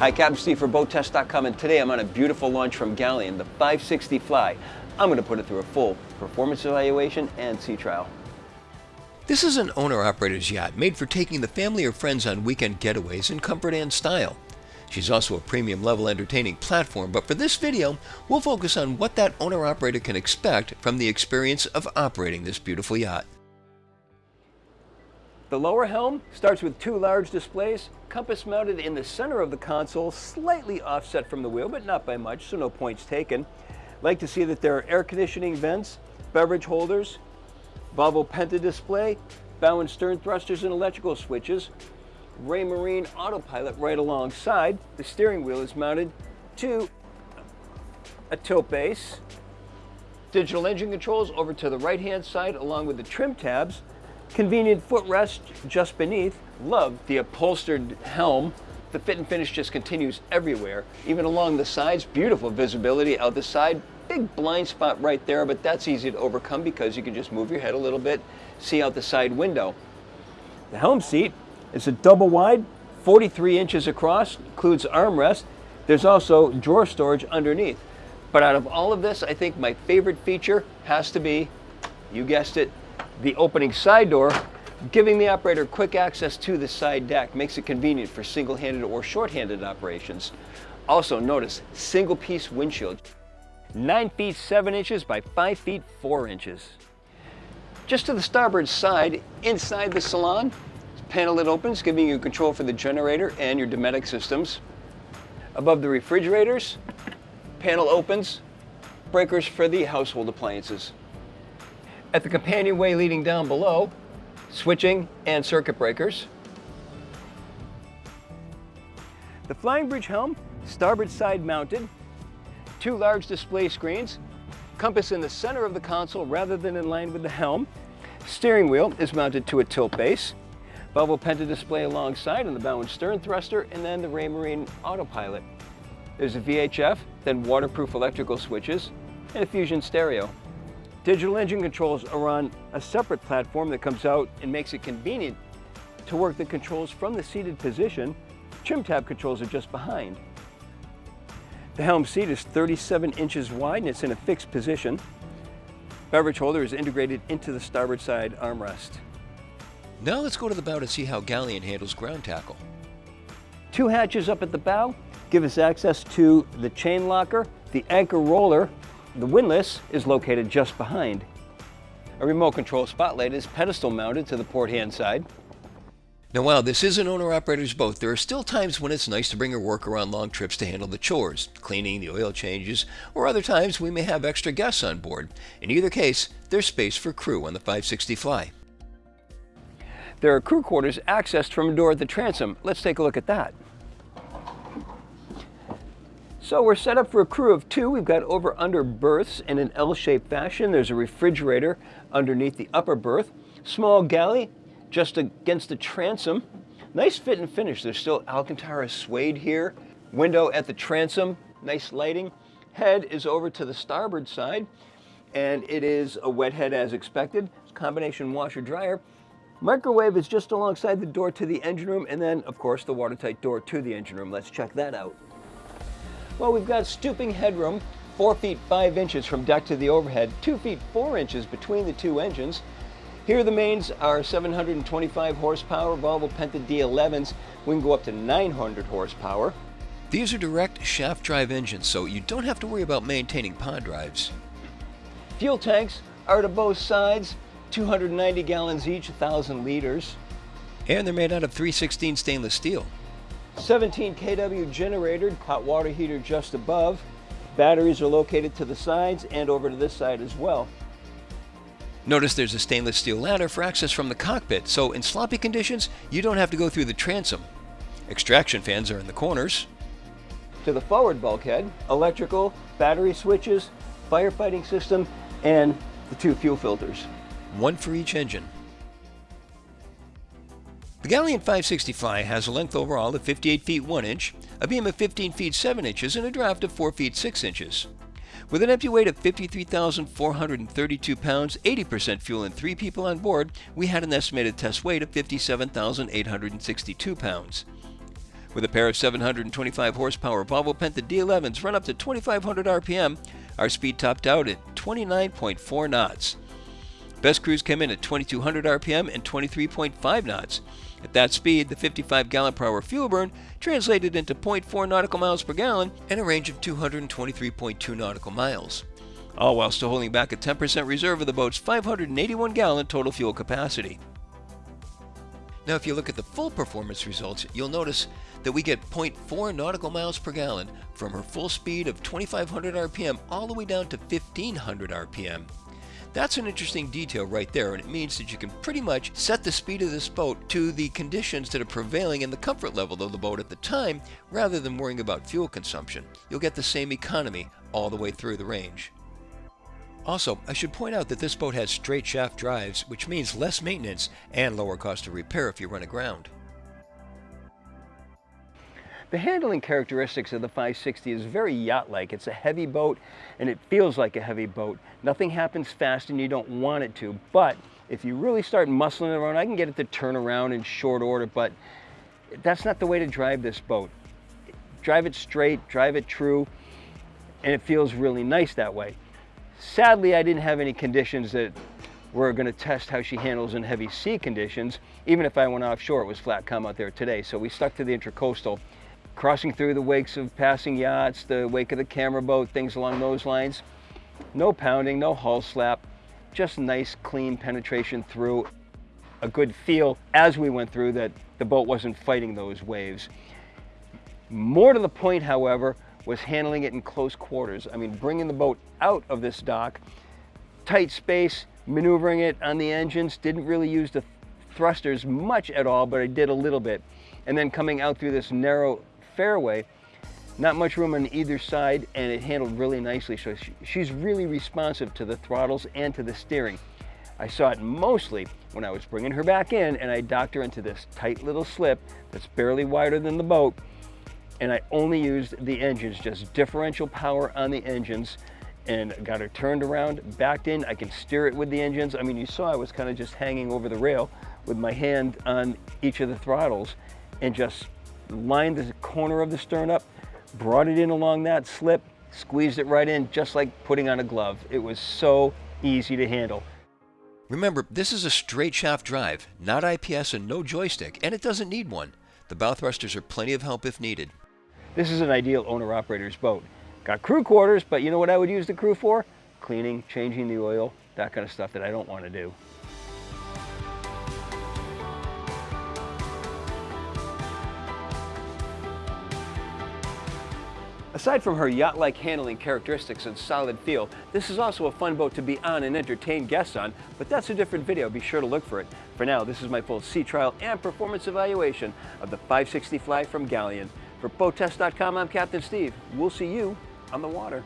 Hi, Captain Steve for BoatTest.com, and today I'm on a beautiful launch from Galeon, the 560 Fly. I'm going to put it through a full performance evaluation and sea trial. This is an owner-operator's yacht made for taking the family or friends on weekend getaways in comfort and style. She's also a premium level entertaining platform, but for this video, we'll focus on what that owner-operator can expect from the experience of operating this beautiful yacht. The lower helm starts with two large displays, compass mounted in the center of the console, slightly offset from the wheel, but not by much, so no points taken. Like to see that there are air conditioning vents, beverage holders, Volvo Penta display, bow and stern thrusters and electrical switches, Raymarine autopilot right alongside. The steering wheel is mounted to a tilt base. Digital engine controls over to the right hand side along with the trim tabs Convenient footrest just beneath. Love the upholstered helm. The fit and finish just continues everywhere, even along the sides. Beautiful visibility out the side. Big blind spot right there, but that's easy to overcome because you can just move your head a little bit, see out the side window. The helm seat is a double wide, 43 inches across, includes armrest. There's also drawer storage underneath. But out of all of this, I think my favorite feature has to be, you guessed it, the opening side door, giving the operator quick access to the side deck makes it convenient for single-handed or short-handed operations. Also notice, single piece windshield, 9 feet 7 inches by 5 feet 4 inches. Just to the starboard side, inside the salon, panel that opens, giving you control for the generator and your Dometic systems. Above the refrigerators, panel opens, breakers for the household appliances. At the companionway leading down below, switching and circuit breakers. The Flying Bridge helm, starboard side mounted, two large display screens, compass in the center of the console rather than in line with the helm. Steering wheel is mounted to a tilt base. Volvo Penta display alongside on the bow and stern thruster, and then the Raymarine autopilot. There's a VHF, then waterproof electrical switches, and a Fusion stereo. Digital engine controls are on a separate platform that comes out and makes it convenient to work the controls from the seated position. Trim tab controls are just behind. The helm seat is 37 inches wide and it's in a fixed position. Beverage holder is integrated into the starboard side armrest. Now let's go to the bow to see how Galeon handles ground tackle. Two hatches up at the bow give us access to the chain locker, the anchor roller, the windlass is located just behind. A remote control spotlight is pedestal mounted to the port hand side. Now while this is an owner-operator's boat, there are still times when it's nice to bring her worker on long trips to handle the chores, cleaning, the oil changes, or other times we may have extra guests on board. In either case, there's space for crew on the 560 Fly. There are crew quarters accessed from a door at the transom. Let's take a look at that. So we're set up for a crew of two. We've got over-under berths in an L-shaped fashion. There's a refrigerator underneath the upper berth. Small galley just against the transom. Nice fit and finish. There's still Alcantara suede here. Window at the transom, nice lighting. Head is over to the starboard side, and it is a wet head as expected. Combination washer dryer. Microwave is just alongside the door to the engine room, and then, of course, the watertight door to the engine room. Let's check that out. Well, we've got stooping headroom, 4 feet 5 inches from deck to the overhead, 2 feet 4 inches between the two engines. Here the mains are 725 horsepower Volvo Penta D11s. We can go up to 900 horsepower. These are direct shaft drive engines, so you don't have to worry about maintaining pod drives. Fuel tanks are to both sides, 290 gallons each, 1,000 liters. And they're made out of 316 stainless steel. 17 kW generator, hot water heater just above. Batteries are located to the sides and over to this side as well. Notice there's a stainless steel ladder for access from the cockpit, so in sloppy conditions, you don't have to go through the transom. Extraction fans are in the corners. To the forward bulkhead, electrical, battery switches, firefighting system, and the two fuel filters. One for each engine. The Galeon 560 Fly has a length overall of 58 feet 1 inch, a beam of 15 feet 7 inches, and a draft of 4 feet 6 inches. With an empty weight of 53,432 pounds, 80% fuel, and 3 people on board, we had an estimated test weight of 57,862 pounds. With a pair of 725 horsepower Volvo Penta D11s run up to 2500 RPM, our speed topped out at 29.4 knots. Best cruise came in at 2200 RPM and 23.5 knots. At that speed, the 55 gallon per hour fuel burn translated into 0.4 nautical miles per gallon and a range of 223.2 nautical miles. All while still holding back a 10% reserve of the boat's 581 gallon total fuel capacity. Now, if you look at the full performance results, you'll notice that we get 0.4 nautical miles per gallon from her full speed of 2500 RPM all the way down to 1500 RPM. That's an interesting detail right there, and it means that you can pretty much set the speed of this boat to the conditions that are prevailing in the comfort level of the boat at the time, rather than worrying about fuel consumption. You'll get the same economy all the way through the range. Also, I should point out that this boat has straight shaft drives, which means less maintenance and lower cost of repair if you run aground. The handling characteristics of the 560 is very yacht-like. It's a heavy boat and it feels like a heavy boat. Nothing happens fast and you don't want it to, but if you really start muscling around, I can get it to turn around in short order, but that's not the way to drive this boat. Drive it straight, drive it true, and it feels really nice that way. Sadly, I didn't have any conditions that were going to test how she handles in heavy sea conditions. Even if I went offshore, it was flat calm out there today. So we stuck to the intracoastal crossing through the wakes of passing yachts, the wake of the camera boat, things along those lines. No pounding, no hull slap, just nice clean penetration through. A good feel as we went through that the boat wasn't fighting those waves. More to the point, however, was handling it in close quarters. I mean, bringing the boat out of this dock, tight space, maneuvering it on the engines, didn't really use the thrusters much at all, but I did a little bit. And then coming out through this narrow fairway, not much room on either side, and it handled really nicely. So she's really responsive to the throttles and to the steering. I saw it mostly when I was bringing her back in and I docked her into this tight little slip that's barely wider than the boat. And I only used the engines, just differential power on the engines and got her turned around, backed in. I can steer it with the engines. I mean, you saw I was kind of just hanging over the rail with my hand on each of the throttles and just lined the corner of the stern up, brought it in along that slip, squeezed it right in, just like putting on a glove. It was so easy to handle. Remember, this is a straight shaft drive, not IPS and no joystick, and it doesn't need one. The bow thrusters are plenty of help if needed. This is an ideal owner-operator's boat. Got crew quarters, but you know what I would use the crew for? Cleaning, changing the oil, that kind of stuff that I don't want to do. Aside from her yacht-like handling characteristics and solid feel, this is also a fun boat to be on and entertain guests on, but that's a different video. Be sure to look for it. For now, this is my full sea trial and performance evaluation of the 560 Fly from Galeon. For BoatTest.com, I'm Captain Steve. We'll see you on the water.